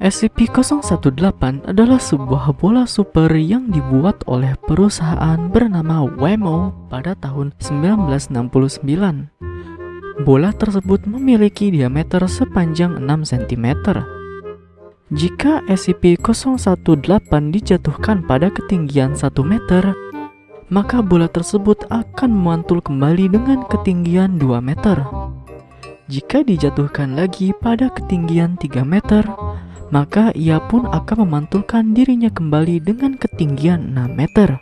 SCP-018 adalah sebuah bola super yang dibuat oleh perusahaan bernama Wemo pada tahun 1969. Bola tersebut memiliki diameter sepanjang 6 cm. Jika SCP-018 dijatuhkan pada ketinggian 1 meter, maka bola tersebut akan memantul kembali dengan ketinggian 2 meter. Jika dijatuhkan lagi pada ketinggian 3 meter, maka ia pun akan memantulkan dirinya kembali dengan ketinggian 6 meter.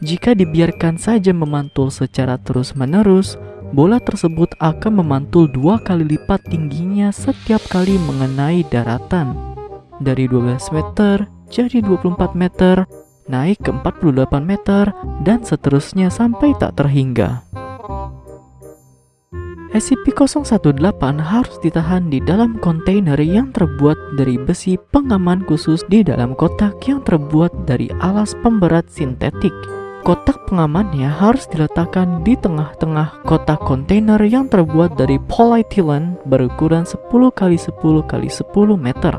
Jika dibiarkan saja memantul secara terus-menerus, bola tersebut akan memantul dua kali lipat tingginya setiap kali mengenai daratan. Dari 12 meter jadi 24 meter, naik ke 48 meter, dan seterusnya sampai tak terhingga. SCP-018 harus ditahan di dalam kontainer yang terbuat dari besi pengaman khusus di dalam kotak yang terbuat dari alas pemberat sintetik. Kotak pengamannya harus diletakkan di tengah-tengah kotak kontainer yang terbuat dari polyethylene berukuran 10 x 10 x 10 meter.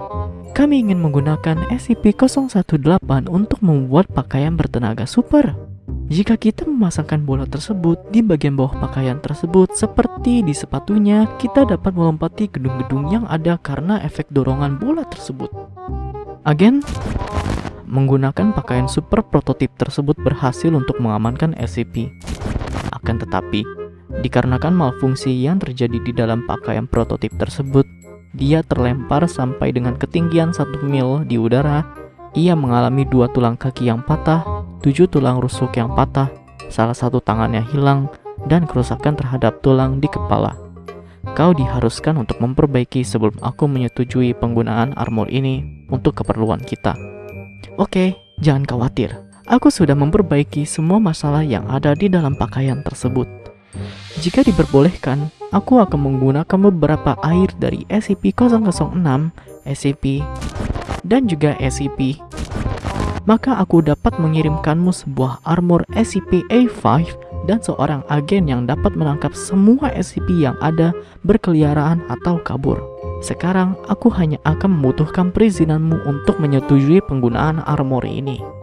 Kami ingin menggunakan SCP-018 untuk membuat pakaian bertenaga super. Jika kita memasangkan bola tersebut di bagian bawah pakaian tersebut seperti di sepatunya, kita dapat melompati gedung-gedung yang ada karena efek dorongan bola tersebut. Agen menggunakan pakaian super prototip tersebut berhasil untuk mengamankan SCP. Akan tetapi, dikarenakan malfungsi yang terjadi di dalam pakaian prototip tersebut, dia terlempar sampai dengan ketinggian 1 mil di udara. Ia mengalami dua tulang kaki yang patah tujuh tulang rusuk yang patah, salah satu tangannya hilang, dan kerusakan terhadap tulang di kepala. Kau diharuskan untuk memperbaiki sebelum aku menyetujui penggunaan armor ini untuk keperluan kita. Oke, jangan khawatir. Aku sudah memperbaiki semua masalah yang ada di dalam pakaian tersebut. Jika diperbolehkan, aku akan menggunakan beberapa air dari SCP-006, SCP, dan juga SCP maka aku dapat mengirimkanmu sebuah armor SCP-A5 dan seorang agen yang dapat menangkap semua SCP yang ada berkeliaran atau kabur. Sekarang, aku hanya akan membutuhkan perizinanmu untuk menyetujui penggunaan armor ini.